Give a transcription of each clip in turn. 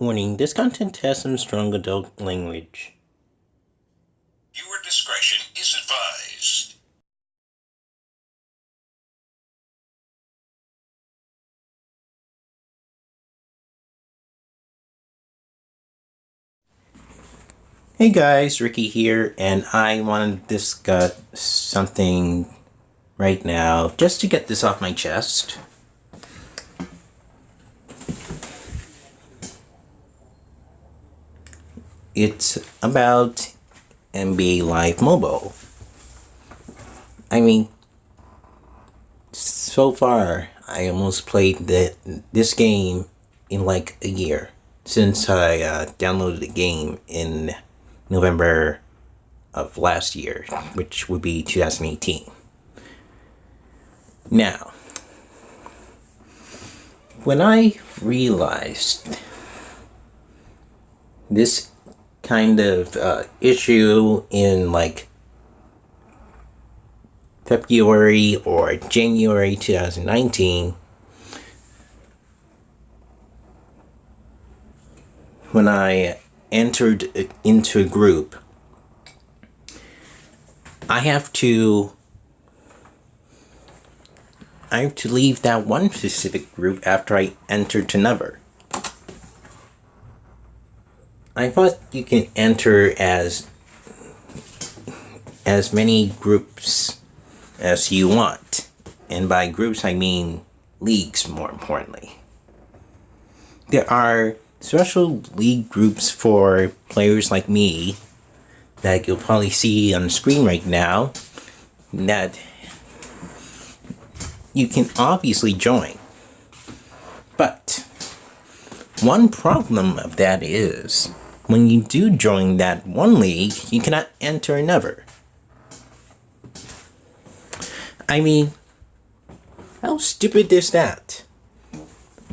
Warning, this content has some strong adult language. Viewer discretion is advised. Hey guys, Ricky here, and I want to discuss something right now just to get this off my chest. It's about NBA Live Mobile. I mean, so far, I almost played the, this game in like a year since I uh, downloaded the game in November of last year, which would be 2018. Now, when I realized this kind of uh, issue in like February or January 2019, when I entered into a group, I have to I have to leave that one specific group after I entered to another. I thought you can enter as as many groups as you want. And by groups I mean leagues more importantly. There are special league groups for players like me that you'll probably see on the screen right now that you can obviously join. But one problem of that is when you do join that one league, you cannot enter another. I mean, how stupid is that?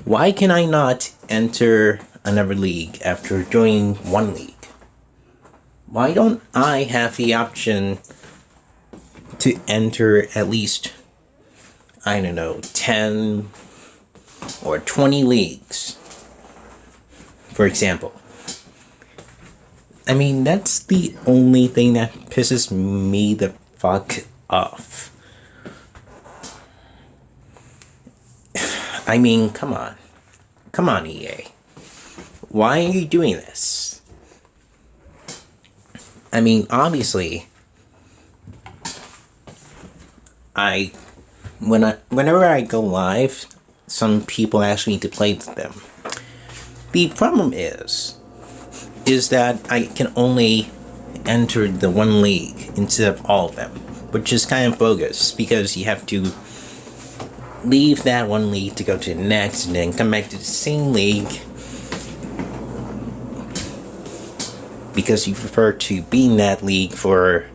Why can I not enter another league after joining one league? Why don't I have the option to enter at least, I don't know, 10 or 20 leagues? For example. I mean, that's the only thing that pisses me the fuck off. I mean, come on. Come on, EA. Why are you doing this? I mean, obviously, I when I whenever I go live, some people ask me to play them. The problem is is that I can only enter the one league instead of all of them, which is kind of bogus because you have to leave that one league to go to the next and then come back to the same league because you prefer to be in that league for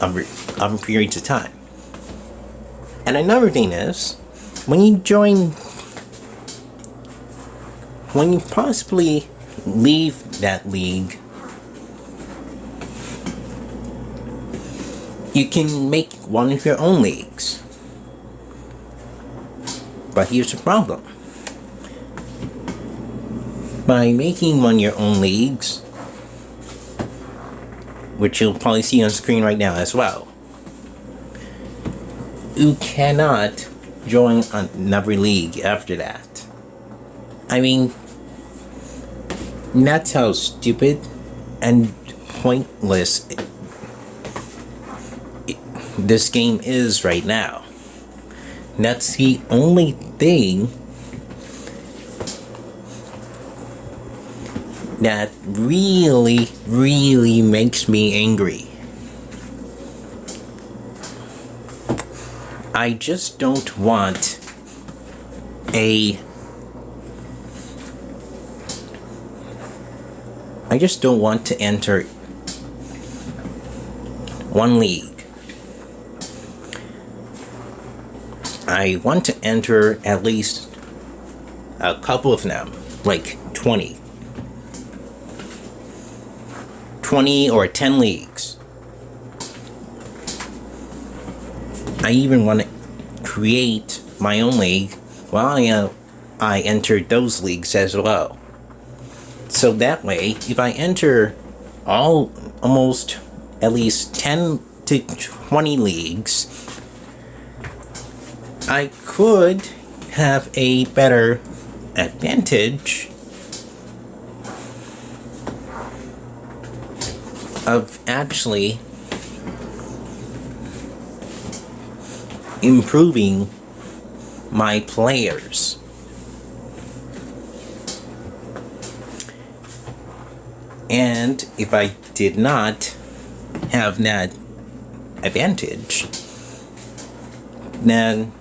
other, other periods of time. And another thing is, when you join, when you possibly leave that league, you can make one of your own leagues. But here's the problem. By making one of your own leagues, which you'll probably see on screen right now as well, you cannot join another league after that. I mean, that's how stupid and pointless it, it, this game is right now. That's the only thing that really, really makes me angry. I just don't want a I just don't want to enter one league. I want to enter at least a couple of them, like 20. 20 or 10 leagues. I even want to create my own league while I, uh, I enter those leagues as well. So that way, if I enter all almost at least 10 to 20 leagues, I could have a better advantage of actually improving my players. And if I did not have that advantage, then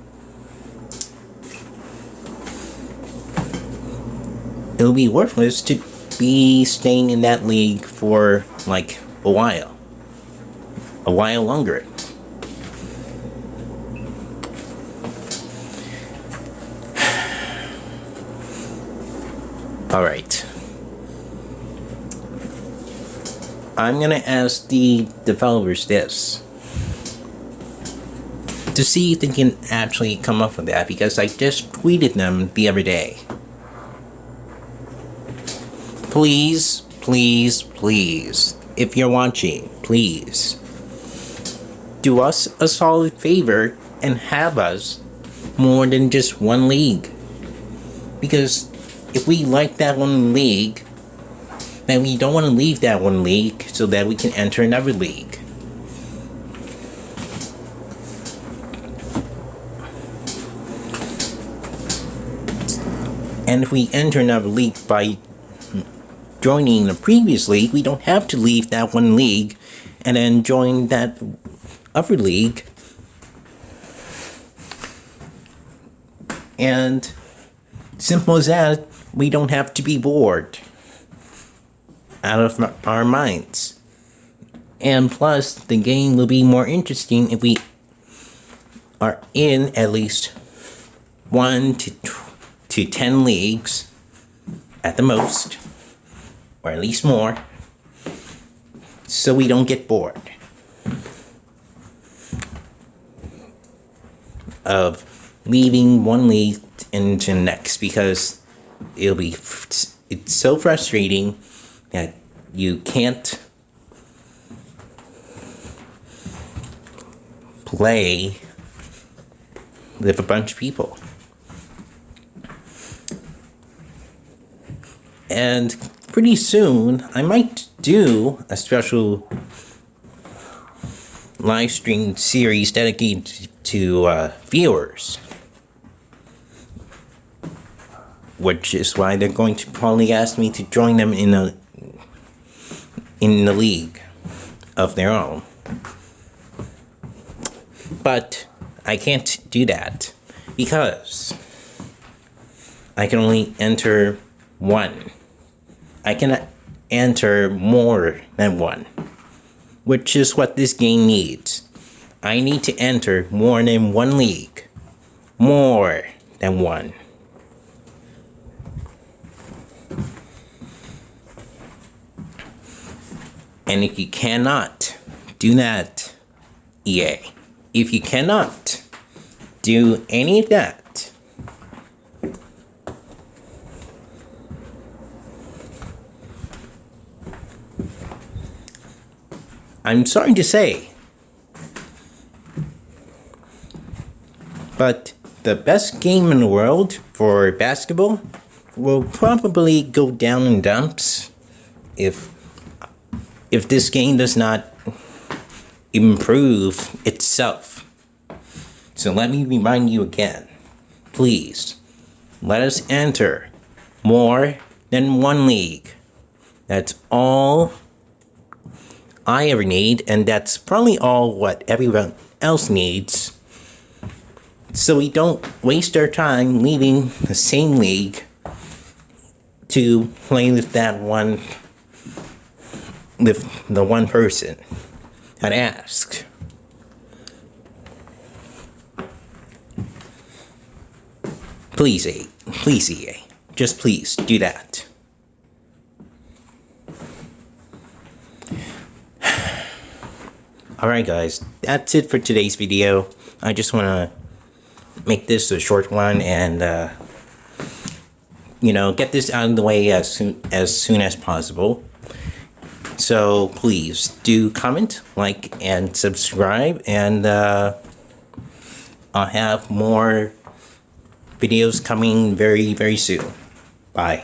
it'll be worthless to be staying in that league for like a while. A while longer. Alright. I'm gonna ask the developers this. To see if they can actually come up with that because I just tweeted them the other day. Please, please, please, if you're watching, please do us a solid favor and have us more than just one league. Because if we like that one league, then we don't want to leave that one league so that we can enter another league. And if we enter another league by joining the previous league, we don't have to leave that one league and then join that other league. And simple as that, we don't have to be bored out of our minds. And plus, the game will be more interesting if we are in at least one to to 10 leagues at the most, or at least more, so we don't get bored of leaving one league into the next because it'll be it's so frustrating that you can't play with a bunch of people. And pretty soon, I might do a special live stream series dedicated to uh, viewers. Which is why they're going to probably ask me to join them in a in the league of their own. But I can't do that because I can only enter one. I cannot enter more than one, which is what this game needs. I need to enter more than one league. More than one. And if you cannot do that, EA, if you cannot do any of that, I'm sorry to say, but the best game in the world for basketball will probably go down in dumps if if this game does not improve itself. So let me remind you again, please, let us enter more than one league. That's all I ever need, and that's probably all what everyone else needs. So we don't waste our time leaving the same league to play with that one, with the one person that asked. Please, please, EA, just please do that. Alright guys, that's it for today's video. I just want to make this a short one and, uh, you know, get this out of the way as soon as soon as possible. So please do comment, like, and subscribe, and uh, I'll have more videos coming very, very soon. Bye.